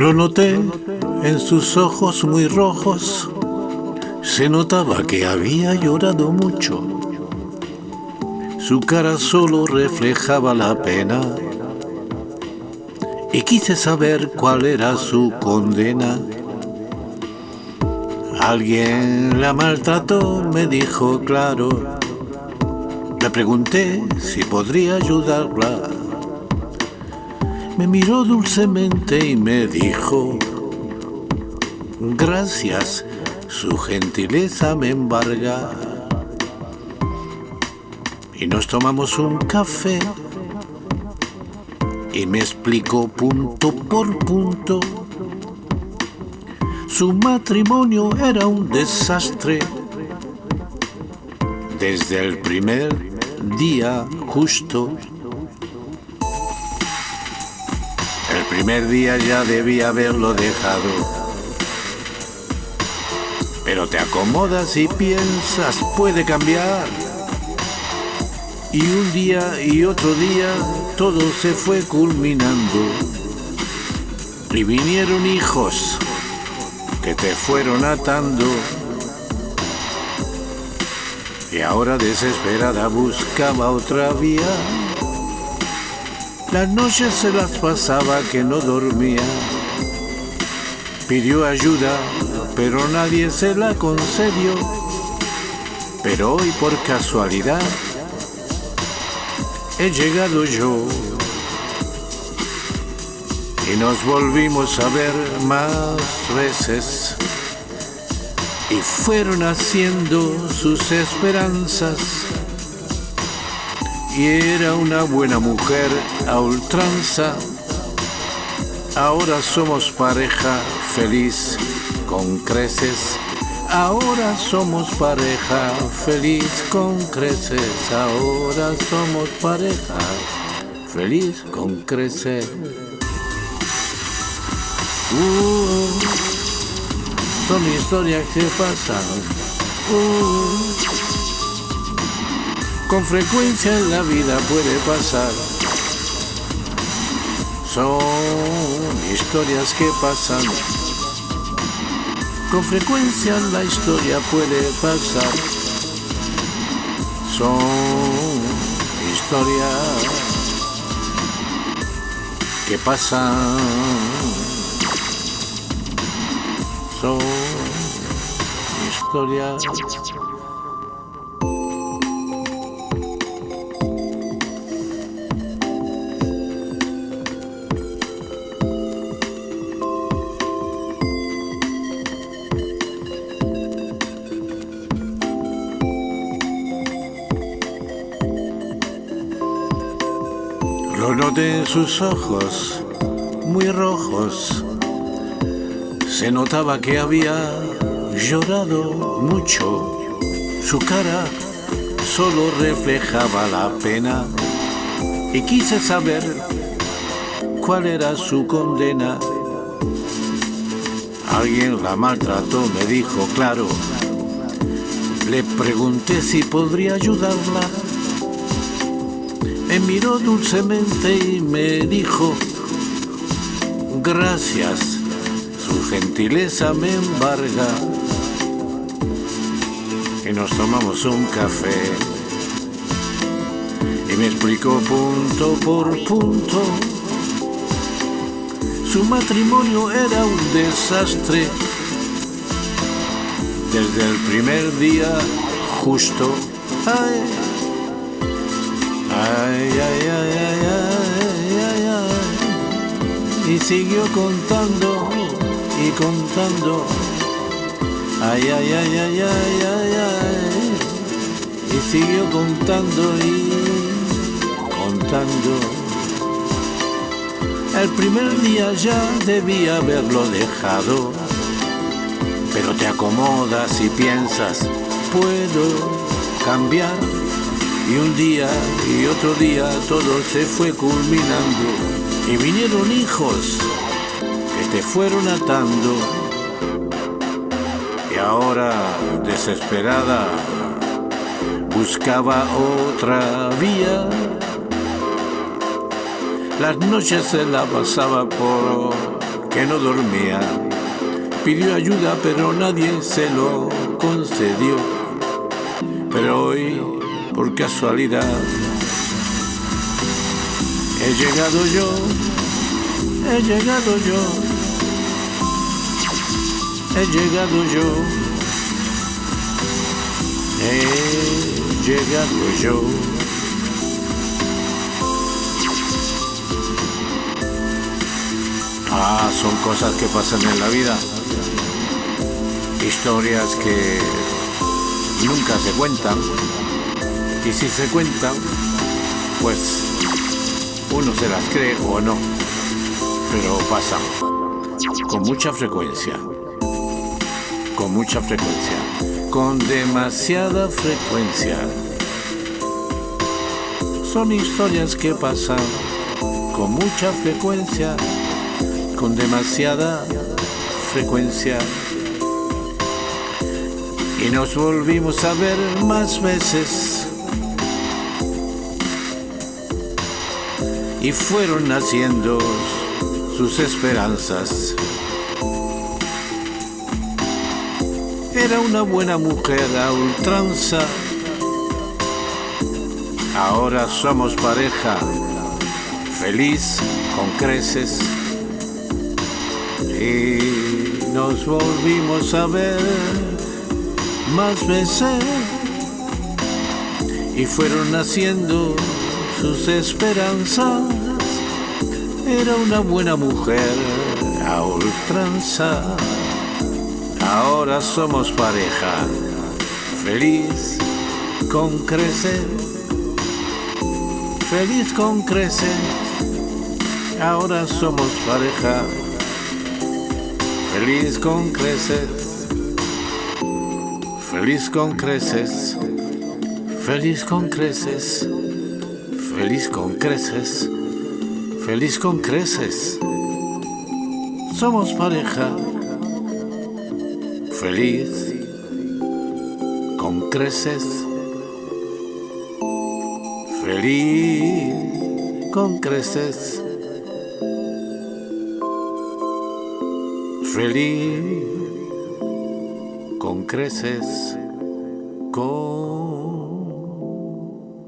Lo noté en sus ojos muy rojos. Se notaba que había llorado mucho. Su cara solo reflejaba la pena. Y quise saber cuál era su condena. Alguien la maltrató, me dijo claro. Le pregunté si podría ayudarla. Me miró dulcemente y me dijo, gracias, su gentileza me embarga. Y nos tomamos un café y me explicó punto por punto. Su matrimonio era un desastre desde el primer día justo. El primer día ya debía haberlo dejado. Pero te acomodas y piensas, puede cambiar. Y un día y otro día todo se fue culminando. Y vinieron hijos que te fueron atando. Y ahora desesperada buscaba otra vía. Las noches se las pasaba que no dormía. Pidió ayuda, pero nadie se la concedió. Pero hoy por casualidad he llegado yo. Y nos volvimos a ver más veces. Y fueron haciendo sus esperanzas. Y era una buena mujer a ultranza. Ahora somos pareja feliz con creces. Ahora somos pareja feliz con creces. Ahora somos pareja feliz con creces. Uh, son historias que pasan. Uh, con frecuencia en la vida puede pasar. Son historias que pasan. Con frecuencia la historia puede pasar. Son historias que pasan. Son historias. Lo noté en sus ojos, muy rojos. Se notaba que había llorado mucho. Su cara solo reflejaba la pena. Y quise saber cuál era su condena. Alguien la maltrató, me dijo claro. Le pregunté si podría ayudarla me miró dulcemente y me dijo, gracias, su gentileza me embarga. Y nos tomamos un café y me explicó punto por punto. Su matrimonio era un desastre desde el primer día justo. Ay, ay, ay, ay, ay, ay, ay. Y siguió contando y contando. Ay, ay, ay, ay, ay, ay, ay. Y siguió contando y contando. El primer día ya debía haberlo dejado. Pero te acomodas y piensas, puedo cambiar y un día y otro día todo se fue culminando y vinieron hijos que te fueron atando. Y ahora, desesperada, buscaba otra vía. Las noches se la pasaba por que no dormía. Pidió ayuda pero nadie se lo concedió. Pero hoy, por casualidad, he llegado yo, he llegado yo, he llegado yo, he llegado yo. Ah, son cosas que pasan en la vida. Historias que nunca se cuentan. Y si se cuentan, pues uno se las cree o no. Pero pasan con mucha frecuencia. Con mucha frecuencia. Con demasiada frecuencia. Son historias que pasan con mucha frecuencia con demasiada frecuencia. Y nos volvimos a ver más veces. Y fueron naciendo sus esperanzas. Era una buena mujer a ultranza. Ahora somos pareja, feliz con creces y nos volvimos a ver más veces y fueron naciendo sus esperanzas. Era una buena mujer a ultranza. Ahora somos pareja, feliz con creces, feliz con creces. Ahora somos pareja Feliz con creces, feliz con creces, feliz con creces, feliz con creces, feliz con creces. Somos pareja, feliz con creces, feliz con creces. feliz con creces, con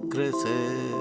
creces.